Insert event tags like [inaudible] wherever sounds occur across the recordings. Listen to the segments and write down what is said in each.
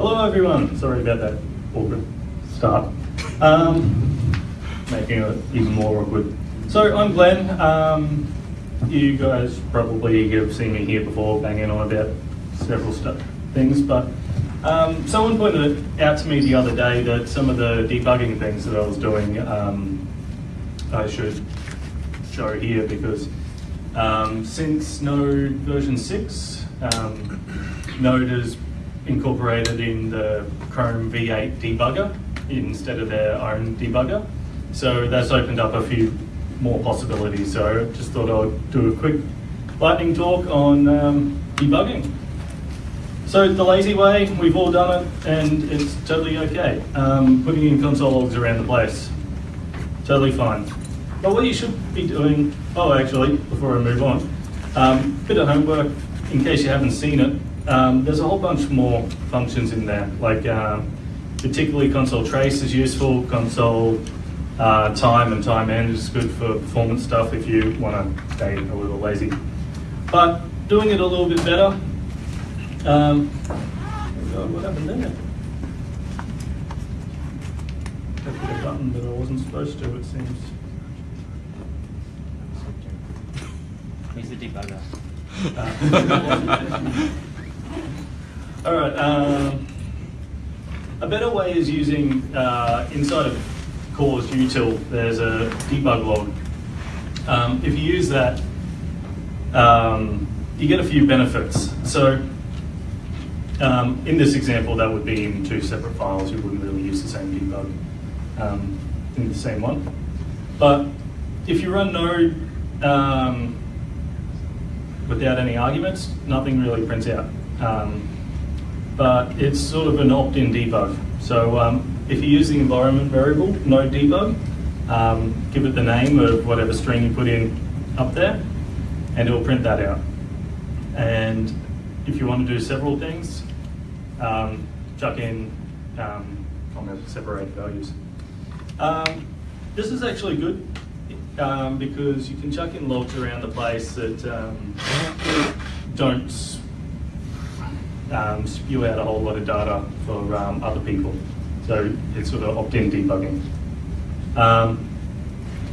Hello everyone, sorry about that awkward start. Um, making it even more awkward. So I'm Glenn. Um, you guys probably have seen me here before banging on about several stuff, things, but um, someone pointed out to me the other day that some of the debugging things that I was doing um, I should show here because um, since Node version 6, um, Node has incorporated in the Chrome V8 debugger instead of their own debugger. So that's opened up a few more possibilities. So I just thought I'd do a quick lightning talk on um, debugging. So the lazy way, we've all done it and it's totally okay. Um, putting in console logs around the place, totally fine. But what you should be doing, oh actually, before I move on, um, bit of homework in case you haven't seen it. Um, there's a whole bunch more functions in there, like um, particularly console trace is useful, console uh, time and time end is good for performance stuff if you want to stay a little lazy. But doing it a little bit better, um, oh God, what happened there? I hit a button that I wasn't supposed to, it seems. He's the debugger. [laughs] [laughs] [laughs] All right. Um, a better way is using uh, inside of Core's util. There's a debug log. Um, if you use that, um, you get a few benefits. So um, in this example, that would be in two separate files. You wouldn't really use the same debug um, in the same one. But if you run Node um, without any arguments, nothing really prints out. Um, but it's sort of an opt-in debug. So um, if you use the environment variable, NODE_DEBUG, um, give it the name of whatever string you put in up there, and it will print that out. And if you want to do several things, um, chuck in um, comma separated values. Um, this is actually good um, because you can chuck in logs around the place that um, don't um, spew out a whole lot of data for um, other people. So it's sort of opt-in debugging. Um,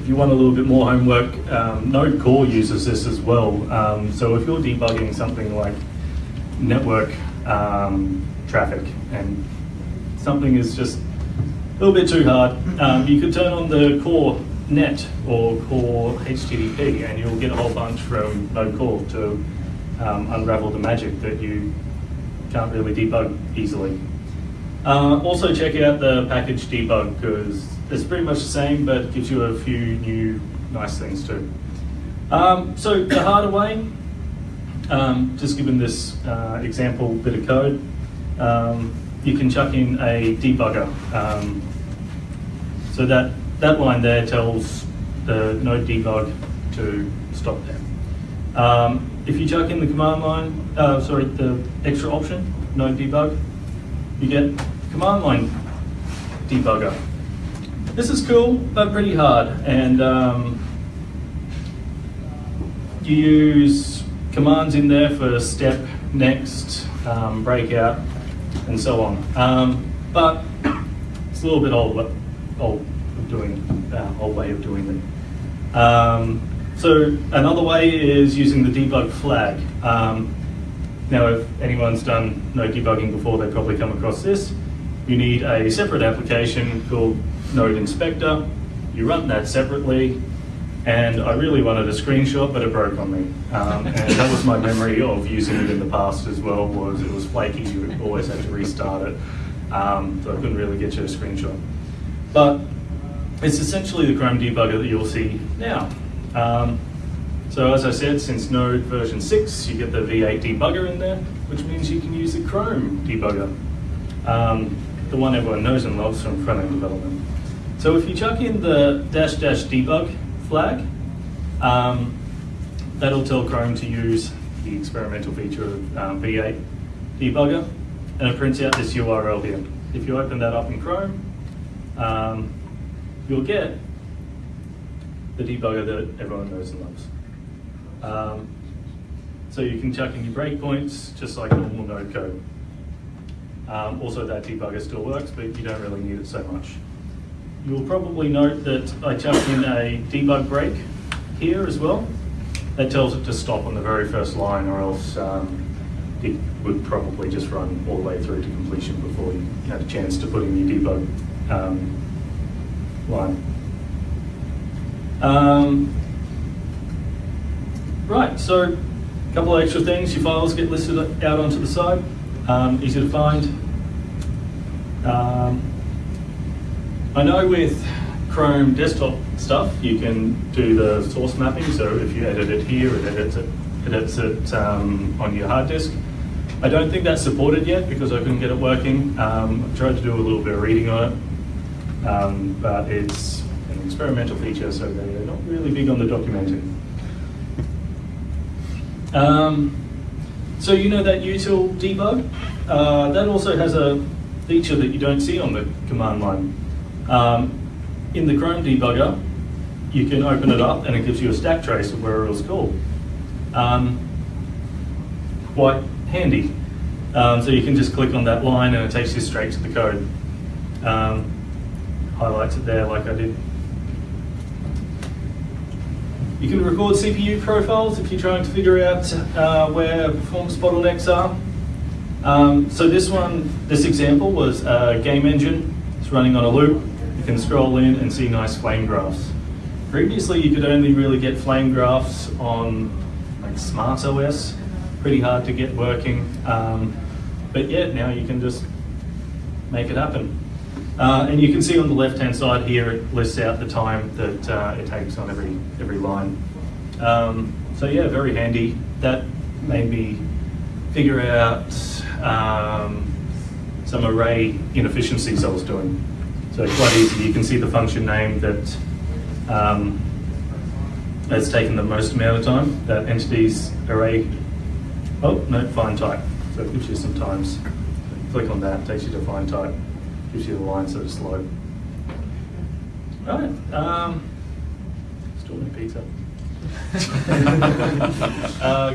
if you want a little bit more homework, um, Node Core uses this as well. Um, so if you're debugging something like network um, traffic and something is just a little bit too hard, you could turn on the core net or core HTTP and you'll get a whole bunch from Node Core to unravel the magic that you can't really debug easily. Uh, also check out the package debug because it's pretty much the same but gives you a few new nice things too. Um, so the harder way, um, just given this uh, example bit of code, um, you can chuck in a debugger. Um, so that, that line there tells the node debug to stop there. If you chuck in the command line, uh, sorry, the extra option, node debug, you get command line debugger. This is cool, but pretty hard. And um, you use commands in there for step, next, um, breakout, and so on. Um, but it's a little bit old, old of doing, uh, old way of doing it. Um, so another way is using the debug flag. Um, now, if anyone's done node debugging before, they probably come across this. You need a separate application called Node Inspector. You run that separately, and I really wanted a screenshot, but it broke on me. Um, and that was my memory of using it in the past as well, was it was flaky, you always had to restart it. Um, so I couldn't really get you a screenshot. But it's essentially the Chrome debugger that you'll see now. Um, so as I said, since Node version 6, you get the V8 debugger in there, which means you can use the Chrome debugger, um, the one everyone knows and loves from front-end development. So if you chuck in the dash dash debug flag, um, that'll tell Chrome to use the experimental feature of um, V8 debugger, and it prints out this URL here. If you open that up in Chrome, um, you'll get the debugger that everyone knows and loves. Um, so you can chuck in your breakpoints just like normal node code. Um, also, that debugger still works, but you don't really need it so much. You'll probably note that I chucked in a debug break here as well. That tells it to stop on the very first line, or else um, it would probably just run all the way through to completion before you had a chance to put in your debug um, line. Um, right, so a couple of extra things. Your files get listed out onto the side, um, easy to find. Um, I know with Chrome desktop stuff, you can do the source mapping. So if you edit it here, it edits it, edits it um, on your hard disk. I don't think that's supported yet because I couldn't get it working. Um, I tried to do a little bit of reading on it, um, but it's an experimental feature, so they're not really big on the documenting. Um, so you know that util debug? Uh, that also has a feature that you don't see on the command line. Um, in the Chrome debugger, you can open it up and it gives you a stack trace of where it was called. Um, quite handy. Um, so you can just click on that line and it takes you straight to the code. Um, highlights it there like I did. You can record CPU profiles if you're trying to figure out uh, where performance bottlenecks are. Um, so this one, this example was a game engine. It's running on a loop. You can scroll in and see nice flame graphs. Previously, you could only really get flame graphs on like SmartOS. Pretty hard to get working. Um, but yeah, now you can just make it happen. Uh, and you can see on the left-hand side here, it lists out the time that uh, it takes on every, every line. Um, so yeah, very handy. That made me figure out um, some array inefficiencies I was doing. So quite easy, you can see the function name that um, has taken the most amount of time, that entity's array, oh, no, find type. So it gives you some times. Click on that, takes you to find type gives you the lines that are slow. Right, um, still no pizza. [laughs] uh,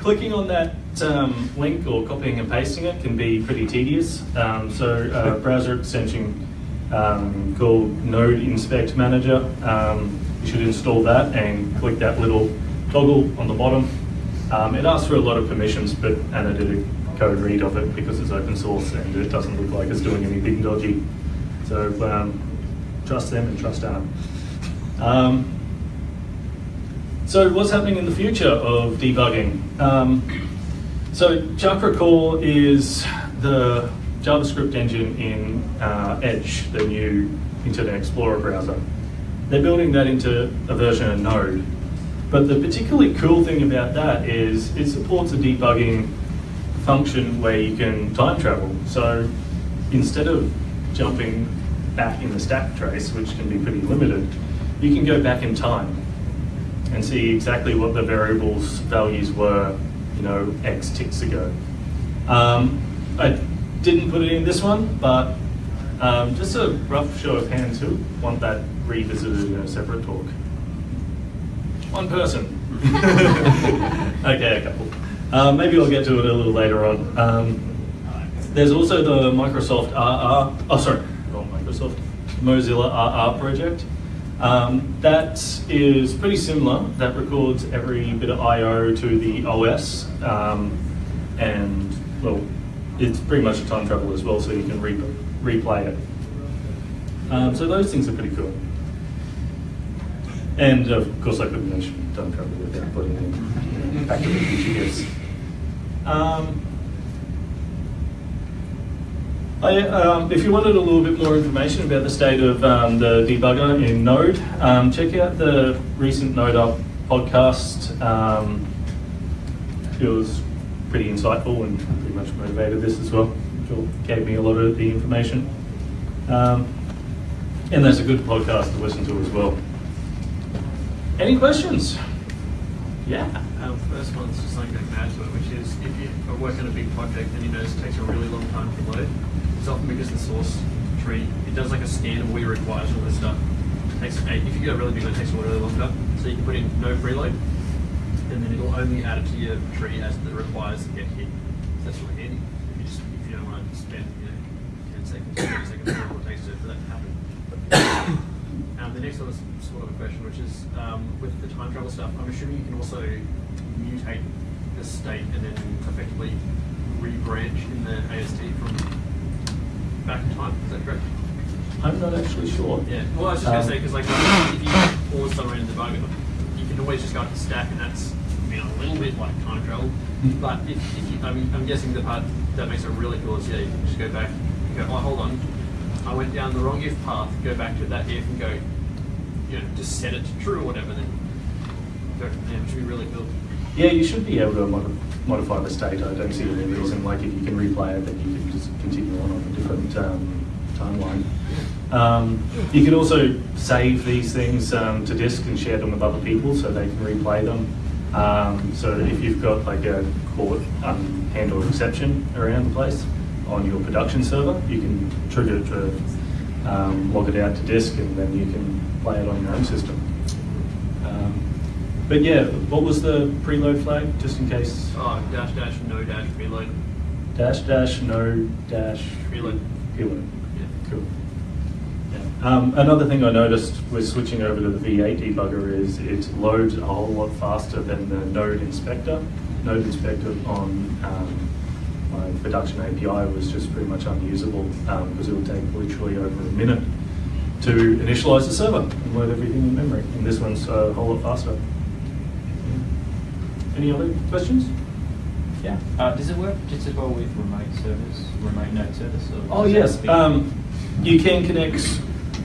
clicking on that um, link or copying and pasting it can be pretty tedious. Um, so a browser extension um, called Node Inspect Manager, um, you should install that and click that little toggle on the bottom. Um, it asks for a lot of permissions, but Anna did a code read of it because it's open source and it doesn't look like it's doing anything dodgy. So um, trust them and trust Anna. Um, so what's happening in the future of debugging? Um, so ChakraCore is the JavaScript engine in uh, Edge, the new Internet Explorer browser. They're building that into a version of Node. But the particularly cool thing about that is it supports a debugging function where you can time travel. So instead of jumping back in the stack trace, which can be pretty limited, you can go back in time and see exactly what the variables values were, you know, X ticks ago. Um, I didn't put it in this one, but um, just a rough show of hands who want that revisited in a separate talk. One person. [laughs] okay, a couple. Um, maybe I'll get to it a little later on. Um, there's also the Microsoft RR, oh sorry, not Microsoft, Mozilla RR project. Um, that is pretty similar. That records every bit of I.O. to the OS. Um, and, well, it's pretty much a time travel as well, so you can re replay it. Um, so those things are pretty cool. And of course, I couldn't mention time travel without putting in Back to the Future. Um, I, um, if you wanted a little bit more information about the state of um, the debugger in Node, um, check out the recent NodeUp podcast. Um, it was pretty insightful and pretty much motivated this as well. It gave me a lot of the information. Um, and that's a good podcast to listen to as well. Any questions? Yeah. Um, first one's just something to add to it, which is if you are working on a big project and you notice it takes a really long time to load, it's often because the source tree, it does like a scan of what it requires all this stuff. It takes, if you get a really big one, it takes a little longer. So you can put in no preload, and then it'll only add it to your tree as it requires to get hit. So that's really handy. If you just if you don't want to spam sort of a question, which is um, with the time travel stuff. I'm assuming you can also mutate the state and then effectively rebranch in the AST from back in time. Is that correct? I'm not actually sure. Yeah. Well, I was just gonna Um, say because like if you pause somewhere in the debugger, you can always just go up the stack, and that's you know a little bit like time travel. Mhm. But if, if you, I'm, I'm guessing the part that makes it really cool is yeah, you can just go back and go, oh hold on, I went down the wrong if path. Go back to that if and go, you know, just set it to true or whatever. Then there, which be really cool. Yeah, you should be able to mod- modify the state. I don't see any reason, like if you can replay it, then you can just continue on on a different um, timeline. Um, you can also save these things um, to disk and share them with other people so they can replay them. Um, so if you've got like a court um, handle exception around the place on your production server, you can trigger it to um, log it out to disk and then you can play it on your own system. Um, but yeah, what was the preload flag, just in case? Oh, dash dash no dash preload. Dash dash no dash Preload. preload. Yeah. Cool. Yeah. Um, another thing I noticed with switching over to the V8 debugger is it loads a whole lot faster than the Node Inspector. Node Inspector on um, my production API was just pretty much unusable because it would take literally over a minute to initialize the server and load everything in memory. And this one's a whole lot faster. Any other questions? Yeah. Uh, does it work just as well with remote servers, remote node service? Or Oh yes, have to be- um, you can connect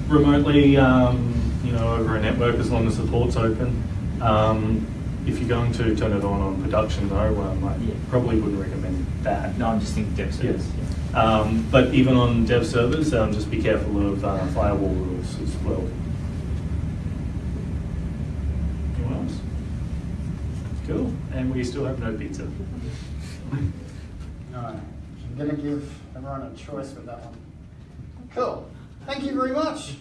remotely, um, you know, over a network as long as the port's open. Um, if you're going to turn it on on production though, um, I Yeah. probably wouldn't recommend that. No, I'm just thinking dev servers. Yes. Um, but even on dev servers, um, just be careful of uh, firewall rules as well. Anyone else? Cool, and we still have no pizza. [laughs] No, I'm gonna give everyone a choice with that one. Cool. Thank you very much.